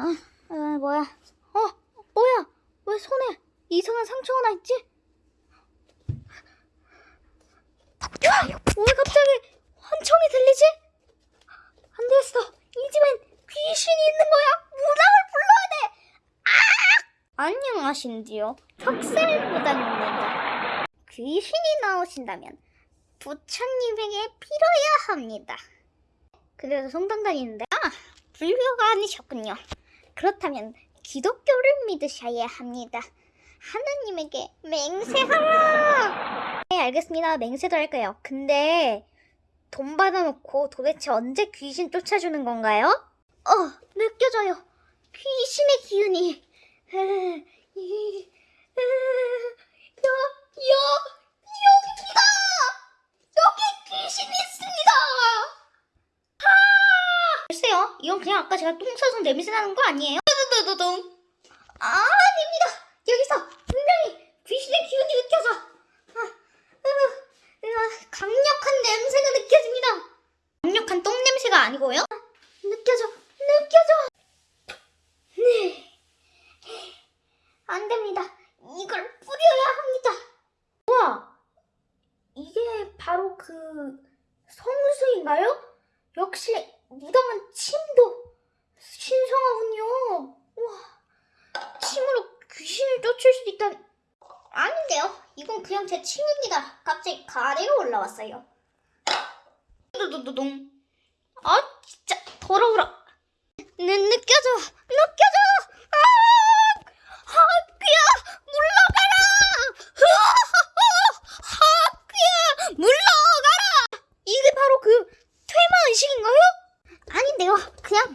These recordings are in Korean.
아, 아 뭐야? 어, 뭐야? 왜 손에 이상한 상처가 나 있지? 야, 왜 갑자기 환청이 들리지? 안 되겠어. 이 집엔 귀신이 있는 거야. 무당을 불러야 돼. 아! 안녕하신지요. 턱살 무당입니다. 귀신이 나오신다면 부처님에게 빌어야 합니다. 그래서 성당 다니는데 아 불교가 아니셨군요. 그렇다면 기독교를 믿으셔야 합니다. 하나님에게 맹세하라. 네 알겠습니다. 맹세도 할 거예요. 근데 돈 받아놓고 도대체 언제 귀신 쫓아주는 건가요? 어 느껴져요. 귀신의 기운이 에, 여, 여, 여기입니다. 여기 귀신이 있습니다. 이건 그냥 아까 제가 똥 싸서 냄새 나는 거 아니에요? 두두두둥. 아, 아닙니다. 여기서 분명히 귀신의 기운이 느껴져. 아, 으, 으, 강력한 냄새가 느껴집니다. 강력한 똥 냄새가 아니고요? 아, 느껴져, 느껴져. 네. 안 됩니다. 이걸 뿌려야 합니다. 우와, 이게 바로 그 성수인가요? 역시 무당은 침도 신성하군요. 우와, 침으로 귀신을 쫓을 수도 있다니. 아닌데요. 이건 그냥 제 침입니다. 갑자기 가래가 올라왔어요. 두두두둥. 아, 진짜 더러워라. 느, 느껴져, 느껴져. 아, 하귀야, 물러가라. 하귀야, 물러가라. 이게 바로 그 퇴마 의식인가요? 아닌데요. 그냥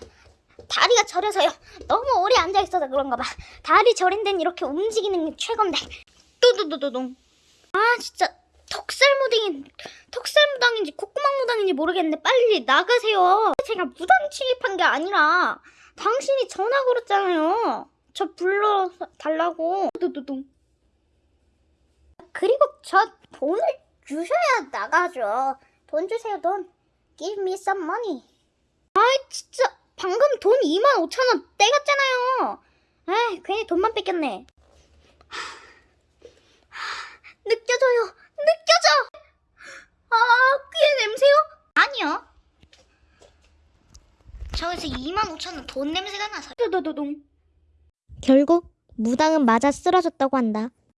다리가 저려서요. 너무 오래 앉아 있어서 그런가 봐. 다리 저린 데는 이렇게 움직이는 게 최고인데. 뚜두두두둥. 아 진짜 턱살 무당인 턱살 무당인지 콧구멍 무당인지 모르겠는데 빨리 나가세요. 제가 무당 취입한 게 아니라 당신이 전화 걸었잖아요. 저 불러 달라고. 뚜두두둥. 그리고 저 돈을 주셔야 나가죠. 돈 주세요 돈. Give me some money. 아이 진짜 방금 돈 2만 5천 원 떼갔잖아요. 에이 괜히 돈만 뺏겼네. 느껴져요. 느껴져. 아 귀의 냄새요? 아니요. 저기서 2만 5천 원 돈 냄새가 나서. 도도도동. 결국 무당은 맞아 쓰러졌다고 한다.